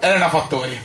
Elena Fattori.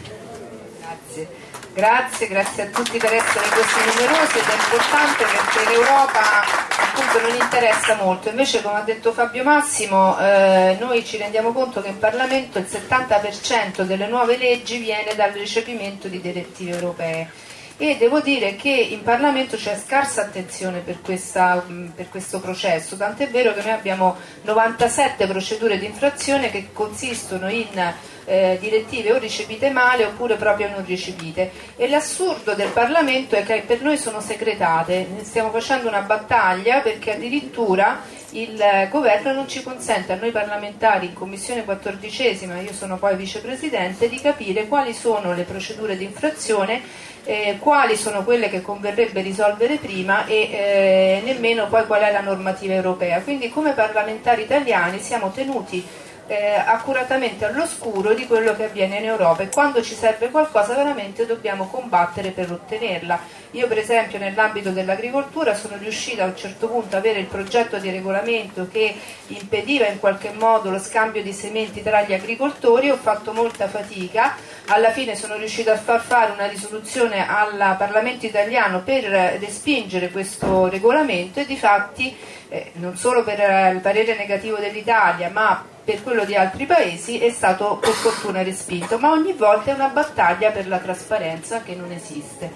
Grazie. Grazie, grazie a tutti per essere così numerosi ed è importante perché l'Europa appunto non interessa molto, invece come ha detto Fabio Massimo eh, noi ci rendiamo conto che in Parlamento il 70% delle nuove leggi viene dal recepimento di direttive europee e devo dire che in Parlamento c'è scarsa attenzione per, questa, per, questo processo, tant'è vero che noi abbiamo 97 procedure di infrazione che consistono in eh, direttive o recepite male oppure proprio non recepite. E l'assurdo del Parlamento è che per noi sono segretate, stiamo facendo una battaglia perché addirittura il governo non ci consente a noi parlamentari in commissione quattordicesima, io sono poi vicepresidente, di capire quali sono le procedure di infrazione, eh, quali sono quelle che converrebbe risolvere prima e eh, nemmeno poi qual è la normativa europea. Quindi come parlamentari italiani siamo tenuti eh, accuratamente all'oscuro di quello che avviene in Europa e quando ci serve qualcosa veramente dobbiamo combattere per ottenerla. Io per esempio nell'ambito dell'agricoltura sono riuscita a un certo punto ad avere il progetto di regolamento che impediva in qualche modo lo scambio di sementi tra gli agricoltori, ho fatto molta fatica, alla fine sono riuscita a far fare una risoluzione al Parlamento italiano per respingere questo regolamento e di fatti eh, non solo per il parere negativo dell'Italia ma per quello di altri paesi è stato per fortuna respinto, ma ogni volta è una battaglia per la trasparenza che non esiste.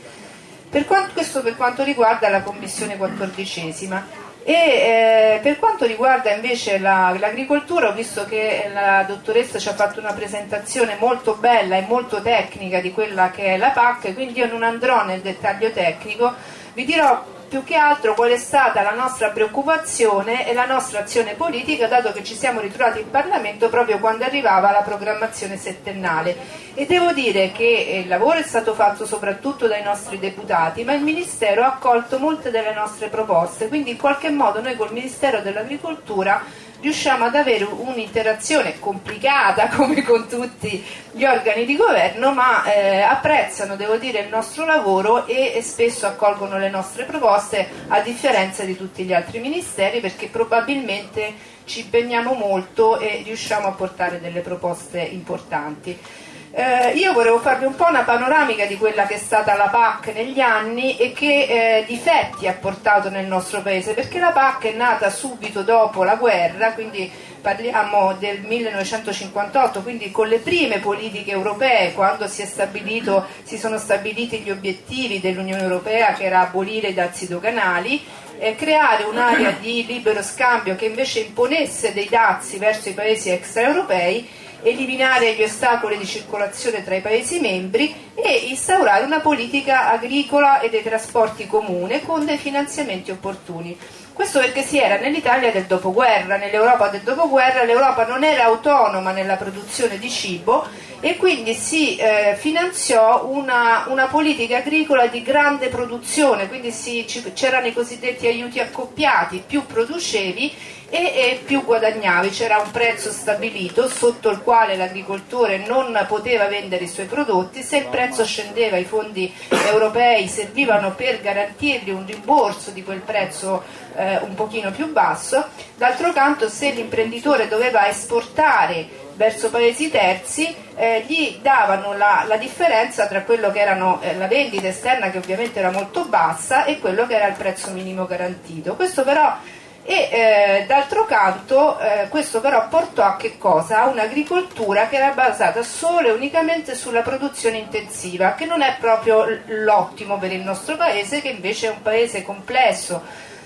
Per quanto, questo per quanto riguarda la Commissione quattordicesima. E eh, per quanto riguarda invece l'agricoltura, la, ho visto che la dottoressa ci ha fatto una presentazione molto bella e molto tecnica di quella che è la PAC, quindi io non andrò nel dettaglio tecnico, vi dirò più che altro qual è stata la nostra preoccupazione e la nostra azione politica dato che ci siamo ritrovati in Parlamento proprio quando arrivava la programmazione settennale. E devo dire che eh, il lavoro è stato fatto soprattutto dai nostri deputati ma il Ministero ha accolto molte delle nostre proposte. Quindi in qualche modo noi col Ministero dell'Agricoltura riusciamo ad avere un'interazione complicata come con tutti gli organi di governo ma eh, apprezzano devo dire il nostro lavoro e, e, spesso accolgono le nostre proposte a differenza di tutti gli altri ministeri perché probabilmente ci impegniamo molto e riusciamo a portare delle proposte importanti. Eh, io volevo farvi un po' una panoramica di quella che è stata la PAC negli anni e che eh, difetti ha portato nel nostro paese, perché la PAC è nata subito dopo la guerra, quindi parliamo del 1958, quindi con le prime politiche europee, quando si, si sono stabiliti gli obiettivi dell'Unione Europea, che era abolire i dazi doganali, eh, creare un'area di libero scambio che invece imponesse dei dazi verso i paesi extraeuropei eliminare gli ostacoli di circolazione tra i Paesi membri e instaurare una politica agricola e dei trasporti comune con dei finanziamenti opportuni. Questo perché si era nell'Italia del dopoguerra, nell'Europa del dopoguerra, l'Europa non era autonoma nella produzione di cibo e quindi si eh, finanziò una, una, politica agricola di grande produzione, quindi c'erano i cosiddetti aiuti accoppiati, più producevi e, e più guadagnavi, c'era un prezzo stabilito sotto il quale l'agricoltore non poteva vendere i suoi prodotti, se il prezzo scendeva i fondi europei servivano per garantirgli un rimborso di quel prezzo eh, un pochino più basso, d'altro canto se l'imprenditore doveva esportare verso paesi terzi eh, gli davano la, la, differenza tra quello che erano eh, la vendita esterna che ovviamente era molto bassa e quello che era il prezzo minimo garantito. Questo però e eh, d'altro canto eh, questo però portò a che cosa? A un'agricoltura che era basata solo e unicamente sulla produzione intensiva, che non è proprio l'ottimo per il nostro paese, che invece è un paese complesso,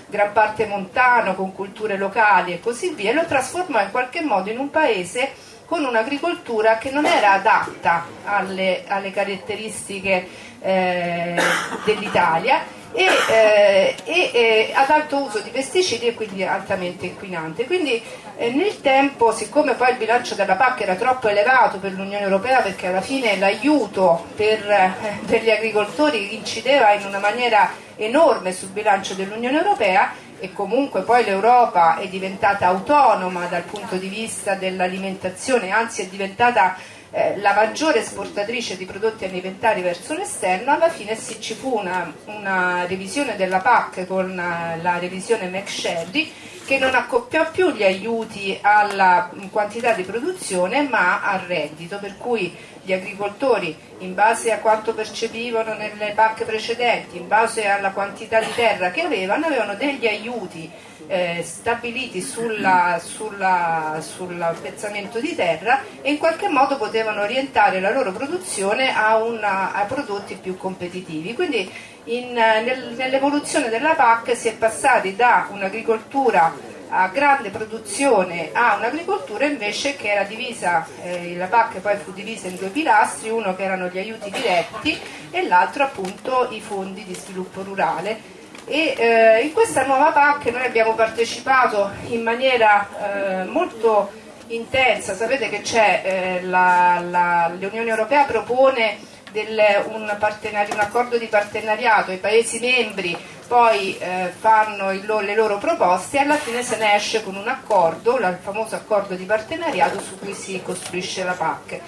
gran parte montano, con culture locali e così via, e lo trasformò in qualche modo in un paese con un'agricoltura che non era adatta alle, alle caratteristiche eh, dell'Italia e, eh, e eh, ad alto uso di pesticidi e quindi altamente inquinante. Quindi eh, nel tempo, siccome poi il bilancio della PAC era troppo elevato per l'Unione Europea perché alla fine l'aiuto per, eh, per gli agricoltori incideva in una maniera enorme sul bilancio dell'Unione Europea, e comunque poi l'Europa è diventata autonoma dal punto di vista dell'alimentazione, anzi è diventata eh, la maggiore esportatrice di prodotti alimentari verso l'esterno, alla fine sì, ci fu una, una, revisione della PAC con uh, la revisione McSherry che non accoppiò più gli aiuti alla quantità di produzione ma al reddito, per cui gli agricoltori in base a quanto percepivano nelle PAC precedenti, in base alla quantità di terra che avevano, avevano degli aiuti eh, stabiliti sull'appezzamento di terra e in qualche modo potevano orientare la loro produzione a, una, a prodotti più competitivi. Quindi in, nel, nell'evoluzione della PAC si è passati da un'agricoltura a grande produzione a un'agricoltura invece che era divisa, eh, la PAC poi fu divisa in due pilastri, uno che erano gli aiuti diretti e l'altro appunto i fondi di sviluppo rurale. E eh, in questa nuova PAC noi abbiamo partecipato in maniera eh, molto intensa, sapete che eh, l'Unione Europea propone del, un, un, accordo di partenariato, i Paesi membri poi eh, fanno il, le loro proposte e alla fine se ne esce con un accordo, il famoso accordo di partenariato su cui si costruisce la PAC.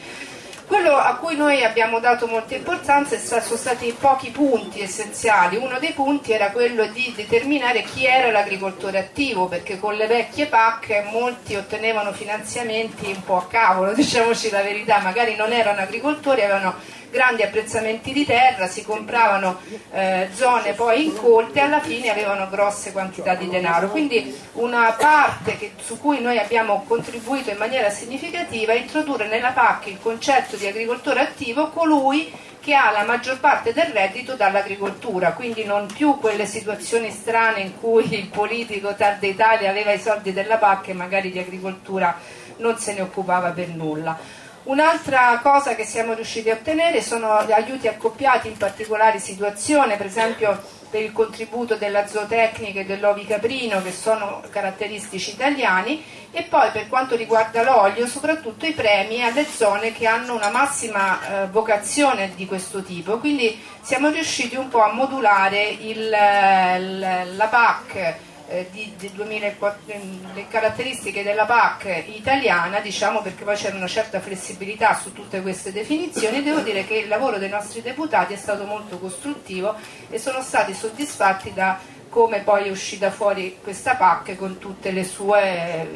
Quello a cui noi abbiamo dato molta importanza sono stati pochi punti essenziali. Uno dei punti era quello di determinare chi era l'agricoltore attivo, perché con le vecchie PAC molti ottenevano finanziamenti un po' a cavolo, diciamoci la verità, magari non erano agricoltori, avevano grandi apprezzamenti di terra, si compravano eh, zone poi incolte e alla fine avevano grosse quantità di denaro. Quindi una parte che, su cui noi abbiamo contribuito in maniera significativa è introdurre nella PAC il concetto di agricoltore attivo colui che ha la maggior parte del reddito dall'agricoltura, quindi non più quelle situazioni strane in cui il politico tarda Italia aveva i soldi della PAC e magari di agricoltura non se ne occupava per nulla. Un'altra cosa che siamo riusciti a ottenere sono gli aiuti accoppiati in particolari situazioni, per esempio per il contributo della zootecnica e dell'ovi caprino che sono caratteristici italiani e poi per quanto riguarda l'olio soprattutto i premi alle zone che hanno una massima eh, vocazione di questo tipo, quindi siamo riusciti un po' a modulare il, la PAC eh, di, di 2004, ehm, le caratteristiche della PAC italiana, diciamo perché poi c'era una certa flessibilità su tutte queste definizioni, devo dire che il lavoro dei nostri deputati è stato molto costruttivo e sono stati soddisfatti da come poi è uscita fuori questa PAC con tutte le sue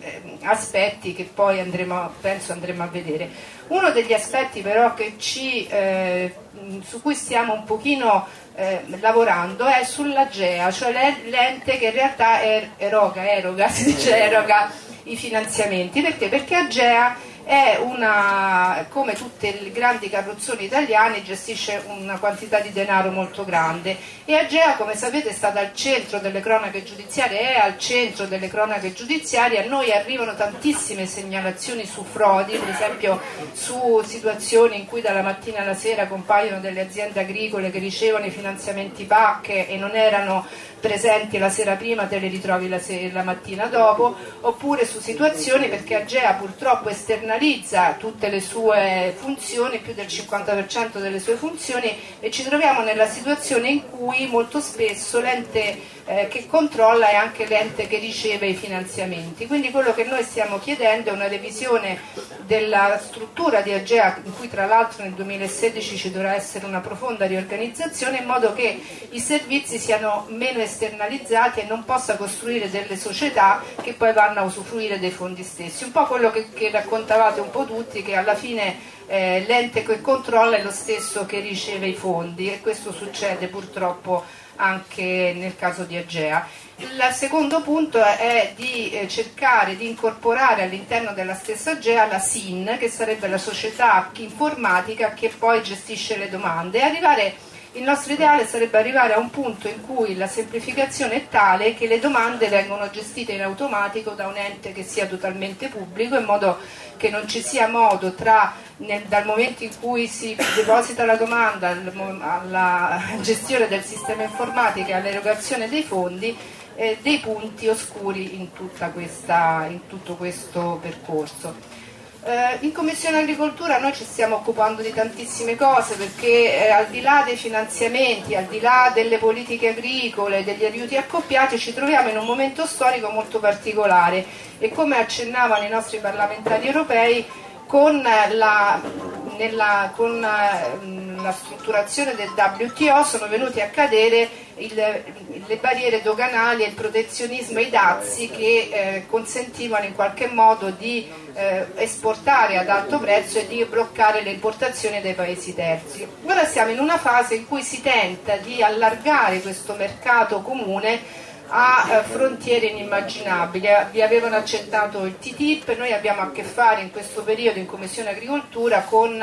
eh, aspetti che poi andremo, penso andremo a vedere. Uno degli aspetti però ci, eh, su cui stiamo un pochino eh, lavorando è sull'AGEA, cioè l'ente che in realtà er, eroga, eroga, si dice eroga i finanziamenti. Perché? Perché AGEA è una, come tutte le grandi carrozzoni italiane, gestisce una quantità di denaro molto grande. E Agea, come sapete, è stata al centro delle cronache giudiziarie, è al centro delle cronache giudiziarie, a noi arrivano tantissime segnalazioni su frodi, per esempio su situazioni in cui dalla mattina alla sera compaiono delle aziende agricole che ricevono i finanziamenti PAC e non erano presenti la sera prima te le ritrovi la, la mattina dopo, oppure su situazioni perché Agea purtroppo esternalizza tutte le sue funzioni, più del 50% delle sue funzioni e ci troviamo nella situazione in cui molto spesso l'ente eh, che controlla è anche l'ente che riceve i finanziamenti. Quindi quello che noi stiamo chiedendo è una revisione della struttura di Agea, in cui tra l'altro nel 2016 ci dovrà essere una profonda riorganizzazione, in modo che i servizi siano meno esternalizzati e non possa costruire delle società che poi vanno a usufruire dei fondi stessi. Un po' quello che, che raccontavate un po' tutti, che alla fine eh, l'ente che controlla è lo stesso che riceve i fondi e questo succede purtroppo anche nel caso di Agea. Il secondo punto è di eh, cercare di incorporare all'interno della stessa Agea la SIN, che sarebbe la società informatica che poi gestisce le domande, e arrivare il nostro ideale sarebbe arrivare a un punto in cui la semplificazione è tale che le domande vengono gestite in automatico da un ente che sia totalmente pubblico in modo che non ci sia modo tra nel, dal momento in cui si deposita la domanda alla gestione del sistema informatico e all'erogazione dei fondi eh, dei punti oscuri in, questa, in tutto questo percorso. Eh, in Commissione Agricoltura noi ci stiamo occupando di tantissime cose perché eh, al di là dei finanziamenti, al di là delle politiche agricole, degli aiuti accoppiati, ci troviamo in un momento storico molto particolare. E come accennavano i nostri parlamentari europei con la, nella, con, la strutturazione del WTO sono venuti a cadere il, le barriere doganali e il protezionismo e i dazi che eh, consentivano in qualche modo di eh, esportare ad alto prezzo e di bloccare le importazioni dai paesi terzi. Ora siamo in una fase in cui si tenta di allargare questo mercato comune a eh, frontiere inimmaginabili. Vi avevano accettato il TTIP, noi abbiamo a che fare in questo periodo in Commissione Agricoltura con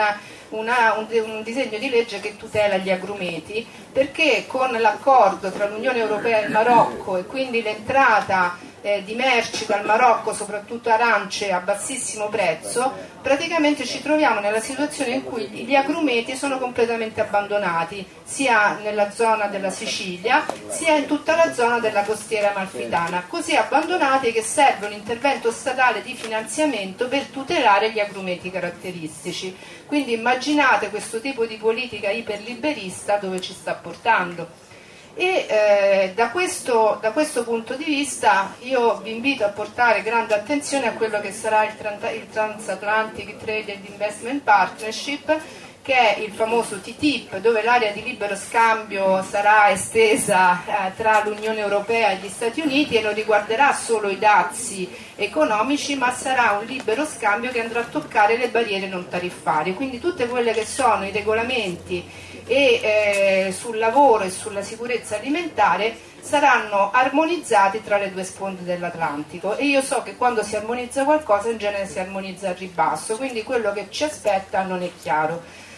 una, un, un, disegno di legge che tutela gli agrumeti perché con l'accordo tra l'Unione Europea e il Marocco e quindi l'entrata eh, di merci dal Marocco, soprattutto arance a bassissimo prezzo, praticamente ci troviamo nella situazione in cui gli agrumeti sono completamente abbandonati, sia nella zona della Sicilia, sia in tutta la zona della costiera amalfitana, così abbandonati che serve un intervento statale di finanziamento per tutelare gli agrumeti caratteristici. Quindi immaginate questo tipo di politica iperliberista dove ci sta portando e eh, da, questo, da, questo, punto di vista io vi invito a portare grande attenzione a quello che sarà il, il Transatlantic Trade and Investment Partnership che è il famoso TTIP dove l'area di libero scambio sarà estesa eh, tra l'Unione Europea e gli Stati Uniti e non riguarderà solo i dazi economici ma sarà un libero scambio che andrà a toccare le barriere non tariffarie quindi tutte quelle che sono i regolamenti e eh, sul lavoro e sulla sicurezza alimentare saranno armonizzati tra le due sponde dell'Atlantico e io so che quando si armonizza qualcosa in genere si armonizza al ribasso, quindi quello che ci aspetta non è chiaro.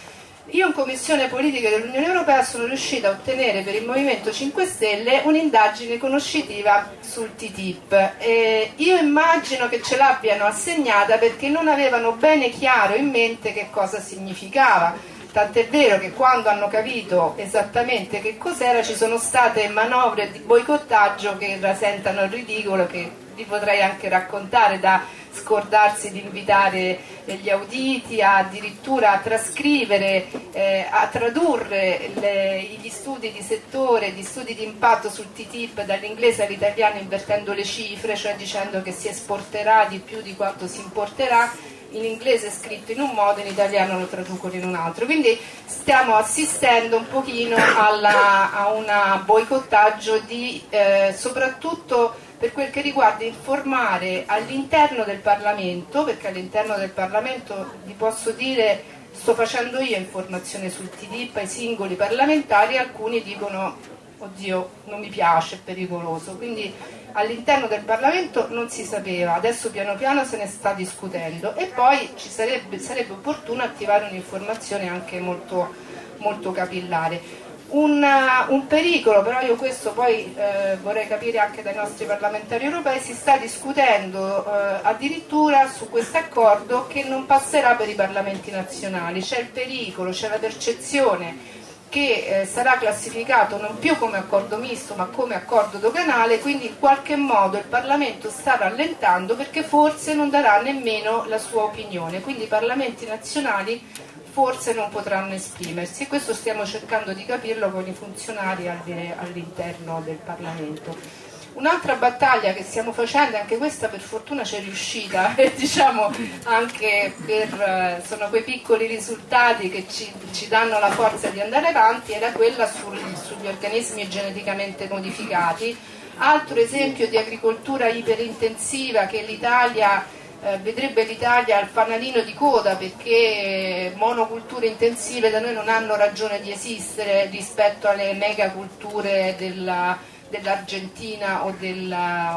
Io in Commissione Politiche dell'Unione Europea sono riuscita a ottenere per il Movimento 5 Stelle un'indagine conoscitiva sul TTIP. E io immagino che ce l'abbiano assegnata perché non avevano bene chiaro in mente che cosa significava Tant'è vero che quando hanno capito esattamente che cos'era ci sono state manovre di boicottaggio che rasentano il ridicolo, che vi potrei anche raccontare da scordarsi di invitare gli auditi, addirittura a trascrivere, eh, a tradurre le, gli studi di settore, gli studi di impatto sul TTIP dall'inglese all'italiano invertendo le cifre, cioè dicendo che si esporterà di più di quanto si importerà in inglese è scritto in un modo, in italiano lo traducono in un altro. Quindi stiamo assistendo un pochino alla, a un boicottaggio di eh, soprattutto per quel che riguarda informare all'interno del Parlamento, perché all'interno del Parlamento vi posso dire sto facendo io informazione sul TTIP ai singoli parlamentari, alcuni dicono oddio non mi piace, è pericoloso. Quindi all'interno del Parlamento non si sapeva, adesso piano piano se ne sta discutendo e poi ci sarebbe, sarebbe opportuno attivare un'informazione anche molto, molto capillare. Un, un, pericolo, però io questo poi eh, vorrei capire anche dai nostri parlamentari europei, si sta discutendo eh, addirittura su questo accordo che non passerà per i parlamenti nazionali, c'è il pericolo, c'è la percezione che eh, sarà classificato non più come accordo misto ma come accordo doganale, quindi in qualche modo il Parlamento sta rallentando perché forse non darà nemmeno la sua opinione, quindi i Parlamenti nazionali forse non potranno esprimersi e questo stiamo cercando di capirlo con i funzionari all'interno del Parlamento. Un'altra battaglia che stiamo facendo, anche questa per fortuna c'è riuscita, e diciamo anche per eh, sono quei piccoli risultati che ci, ci, danno la forza di andare avanti, era quella sul, sugli organismi geneticamente modificati. Altro esempio di agricoltura iperintensiva che l'Italia eh, vedrebbe l'Italia al fanalino di coda perché monoculture intensive da noi non hanno ragione di esistere rispetto alle megaculture della dell'Argentina o,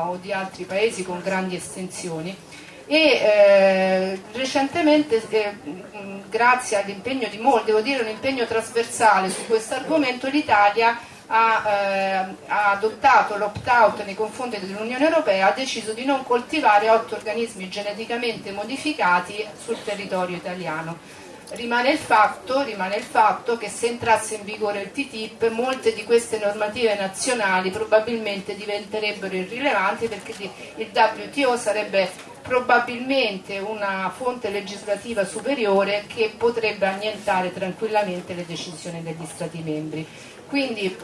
o, di altri paesi con grandi estensioni. E eh, recentemente eh, grazie all'impegno di molti, devo dire un impegno trasversale su questo argomento l'Italia ha, eh, ha, adottato l'opt-out nei confronti dell'Unione Europea, ha deciso di non coltivare otto organismi geneticamente modificati sul territorio italiano rimane il, fatto, rimane il fatto che se entrasse in vigore il TTIP molte di queste normative nazionali probabilmente diventerebbero irrilevanti perché il WTO sarebbe probabilmente una fonte legislativa superiore che potrebbe annientare tranquillamente le decisioni degli Stati membri. Quindi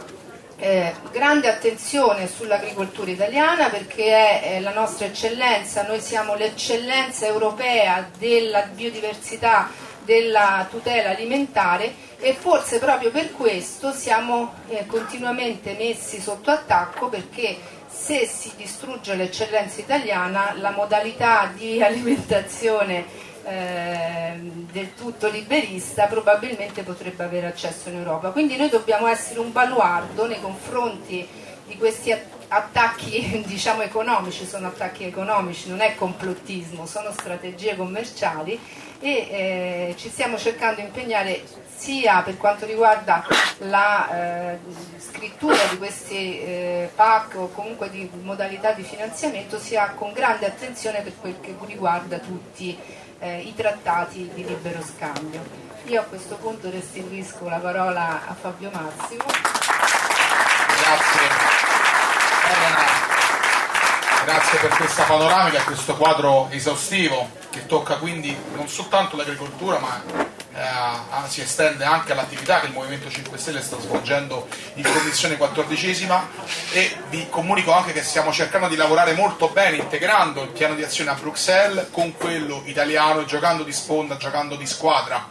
eh, grande attenzione sull'agricoltura italiana perché è, è la nostra eccellenza, noi siamo l'eccellenza europea della biodiversità della tutela alimentare e forse proprio per questo siamo eh, continuamente messi sotto attacco perché se si distrugge l'eccellenza italiana la modalità di alimentazione eh, del tutto liberista probabilmente potrebbe avere accesso in Europa. Quindi noi dobbiamo essere un baluardo nei confronti di questi attacchi diciamo, economici, sono attacchi economici, non è complottismo, sono strategie commerciali e eh, ci stiamo cercando di impegnare sia per quanto riguarda la eh, scrittura di questi eh, PAC o comunque di modalità di finanziamento, sia con grande attenzione per quel che riguarda tutti eh, i trattati di libero scambio. Io a questo punto restituisco la parola a Fabio Massimo. Grazie. Grazie per questa panoramica questo quadro esaustivo che tocca quindi non soltanto l'agricoltura ma eh, si estende anche all'attività che il Movimento 5 Stelle sta svolgendo in Commissione 14 e vi comunico anche che stiamo cercando di lavorare molto bene integrando il piano di azione a Bruxelles con quello italiano, giocando di sponda, giocando di squadra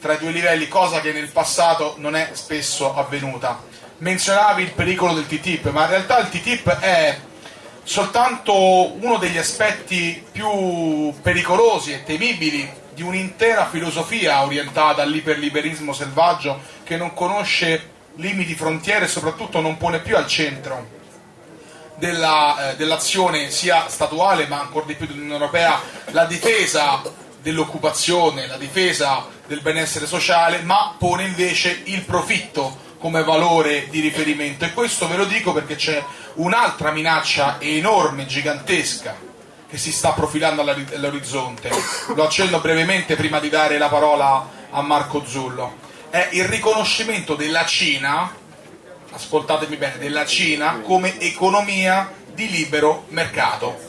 tra i due livelli, cosa che nel passato non è spesso avvenuta. Menzionavi il pericolo del TTIP, ma in realtà il TTIP è soltanto uno degli aspetti più pericolosi e temibili di un'intera filosofia orientata all'iperliberismo selvaggio che non conosce limiti, frontiere e soprattutto non pone più al centro eh, dell'azione sia statuale ma ancora di più dell'Unione Europea la difesa dell'occupazione, la difesa del benessere sociale, ma pone invece il profitto come valore di riferimento. E questo ve lo dico perché c'è un'altra minaccia enorme, gigantesca che si sta profilando all'orizzonte. Lo accenno brevemente prima di dare la parola a Marco Zullo. È il riconoscimento della Cina ascoltatemi bene, della Cina come economia di libero mercato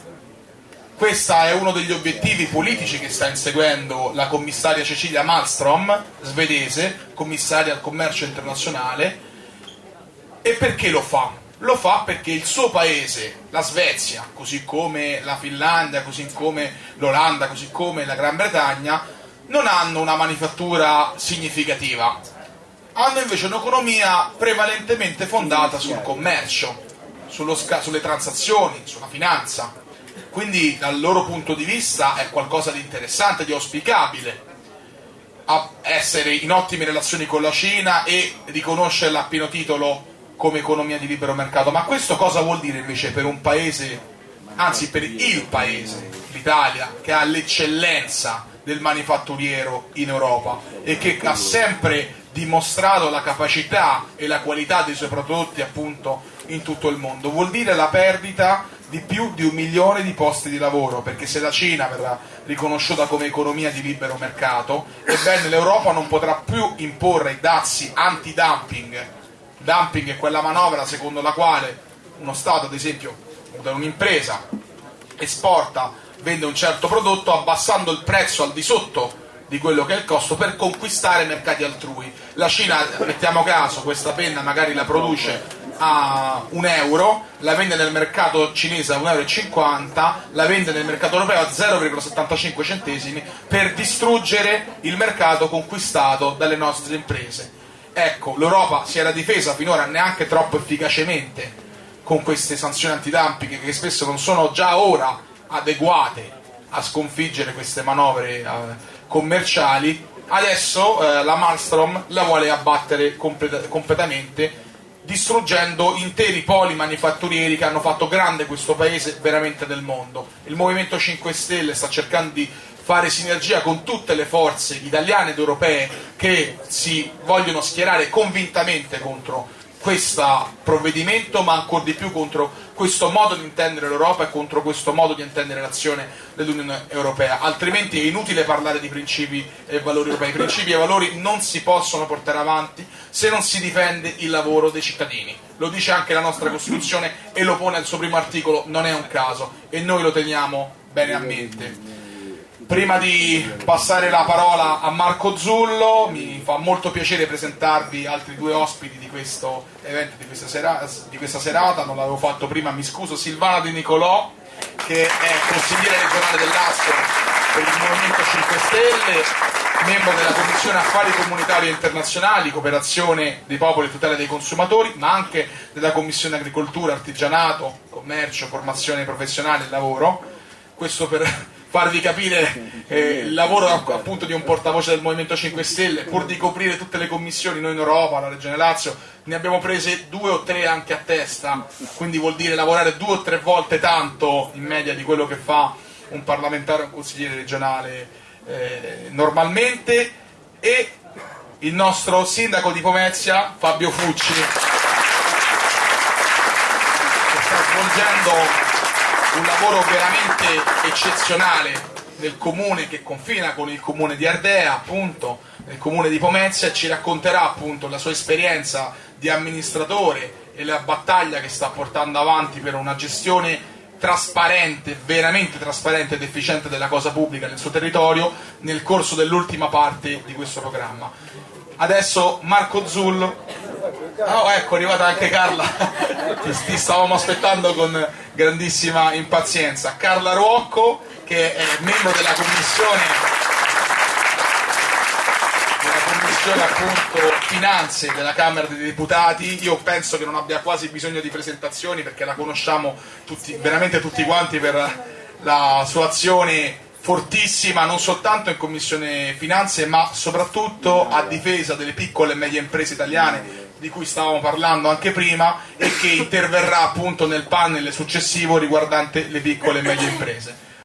questo è uno degli obiettivi politici che sta inseguendo la commissaria Cecilia Malmström, svedese, commissaria al commercio internazionale. E perché lo fa? Lo fa perché il suo paese, la Svezia, così come la Finlandia, così come l'Olanda, così come la Gran Bretagna, non hanno una manifattura significativa. Hanno invece un'economia prevalentemente fondata sul commercio, sulle transazioni, sulla finanza quindi dal loro punto di vista è qualcosa di interessante, di auspicabile essere in ottime relazioni con la Cina e riconoscerla a pieno titolo come economia di libero mercato. Ma questo cosa vuol dire invece per un paese, anzi per il paese, l'Italia, che ha l'eccellenza del manifatturiero in Europa e che ha sempre dimostrato la capacità e la qualità dei suoi prodotti appunto in tutto il mondo? Vuol dire la perdita di più di un milione di posti di lavoro, perché se la Cina verrà riconosciuta come economia di libero mercato, ebbene l'Europa non potrà più imporre i dazi anti-dumping. Dumping è quella manovra secondo la quale uno Stato, ad esempio, un'impresa esporta, vende un certo prodotto abbassando il prezzo al di sotto di quello che è il costo per conquistare mercati altrui. La Cina, mettiamo caso, questa penna magari la produce a un euro, la vende nel mercato cinese a 1,50 euro, la vende nel mercato europeo a 0,75 centesimi per distruggere il mercato conquistato dalle nostre imprese. Ecco, l'Europa si era difesa finora neanche troppo efficacemente con queste sanzioni antidumping che spesso non sono già ora adeguate a sconfiggere queste manovre eh, commerciali, adesso eh, la Malmstrom la vuole abbattere complet completamente distruggendo interi poli manifatturieri che hanno fatto grande questo paese veramente del mondo. Il Movimento 5 Stelle sta cercando di fare sinergia con tutte le forze italiane ed europee che si vogliono schierare convintamente contro questo provvedimento, ma ancora di più contro questo modo di intendere l'Europa e contro questo modo di intendere l'azione dell'Unione Europea. Altrimenti è inutile parlare di principi e valori europei. I principi e valori non si possono portare avanti se non si difende il lavoro dei cittadini. Lo dice anche la nostra Costituzione e lo pone al suo primo articolo, non è un caso, e noi lo teniamo bene a mente. Prima di passare la parola a Marco Zullo, mi fa molto piacere presentarvi altri due ospiti di questo evento, di questa, sera, di questa serata, non l'avevo fatto prima, mi scuso, Silvana Di Nicolò, che è consigliere regionale dell'Asso per il Movimento 5 Stelle, membro della Commissione Affari Comunitari e Internazionali, Cooperazione dei Popoli e Tutela dei Consumatori, ma anche della Commissione Agricoltura, Artigianato, Commercio, Formazione Professionale e Lavoro. Questo per farvi capire eh, il lavoro appunto di un portavoce del Movimento 5 Stelle, pur di coprire tutte le commissioni, noi in Europa, la Regione Lazio, ne abbiamo prese due o tre anche a testa, quindi vuol dire lavorare due o tre volte tanto in media di quello che fa un parlamentare o un consigliere regionale eh, normalmente. E il nostro sindaco di Pomezia, Fabio Fucci, che sta svolgendo un lavoro veramente eccezionale nel comune che confina con il comune di Ardea, appunto, nel comune di Pomezia, e ci racconterà appunto la sua esperienza di amministratore e la battaglia che sta portando avanti per una gestione trasparente, veramente trasparente ed efficiente della cosa pubblica nel suo territorio nel corso dell'ultima parte di questo programma. Adesso Marco Zullo. Oh, ecco, è arrivata anche Carla. ti, stavamo aspettando con grandissima impazienza. Carla Ruocco, che è membro della commissione, della commissione appunto finanze della Camera dei Deputati. Io penso che non abbia quasi bisogno di presentazioni perché la conosciamo tutti, veramente tutti quanti per la sua azione fortissima non soltanto in Commissione Finanze ma soprattutto a difesa delle piccole e medie imprese italiane di cui stavamo parlando anche prima e che interverrà appunto nel panel successivo riguardante le piccole e medie imprese.